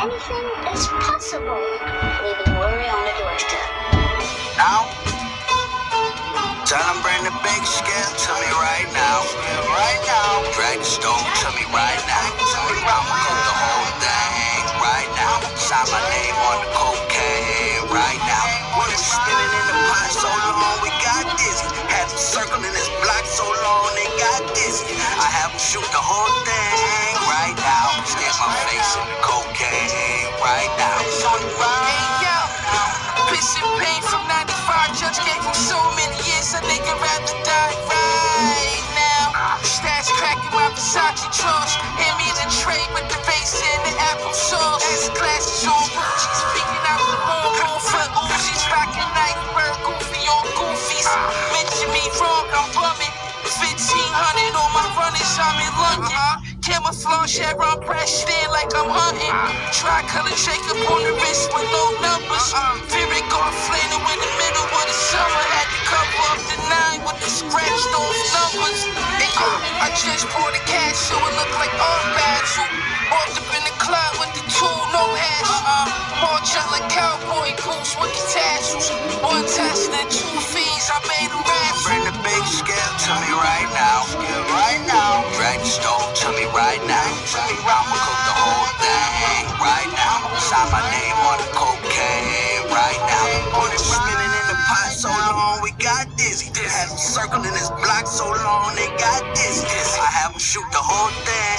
anything is possible. Leaving worry on the doorstep. Now, tell them bring the big scale to me right now. Right now. Drag the stone to me right now. Tell me I'ma cook the whole thing right now. Sign my name on the cocaine right now. Cocaine right London. Camouflage, Chevron pressed in like I'm hunting. Tricolor Jacob on the wrist with no numbers. Fear of God flannel in the middle of the summer. Had to cover up the nine with the scratched off numbers. Uh, I just poured the cash so it look like all battle. Walked up in the club with the two, no hash. Uh, march out like cowboy boots with the tassels. One test and two fees, I made them rap. I'ma cook the whole thing right now. Sign my name on the cocaine right now. We was spinning in the pot so long we got dizzy. Had them circling this block so long they got dizzy. I have them shoot the whole thing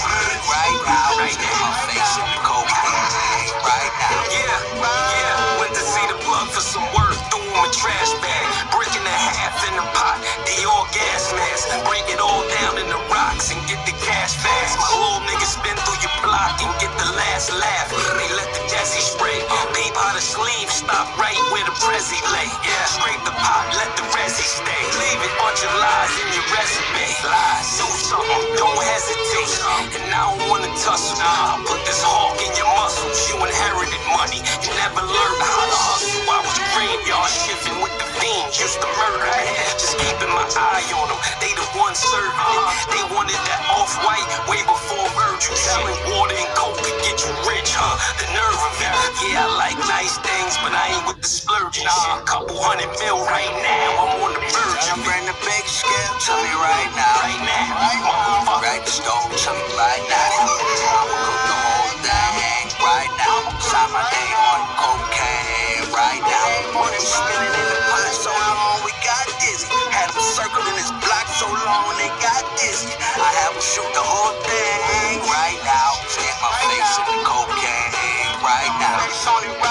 laugh. They let the Desi spray. Peep how the sleeve stop right where the Prezi lay. Yeah, scrape the pot, let the resi stay. Leave it, bunch of lies in your resume. Lies, do something, don't hesitate. And I don't wanna tussle. I'll put this hawk in your muscles. You inherited money, you never learned how to hustle. I was graveyard shifting with the fiends, used to murder me. Just keeping my eye on them, they the ones serving. They wanted that off white way before but I ain't with the splurging shit. Couple hundred mil right now, I'm on the verge Now it. bring the big scale to me right now. Right now, motherfucker. Drag the stone to me right now. I'ma cook the whole thing right now. Sign my name on the cocaine right now. Was spinning in the pot so long we got dizzy. Had them circling this block so long they got dizzy. I have them shoot the whole thing right now. Stick my face in the cocaine right now.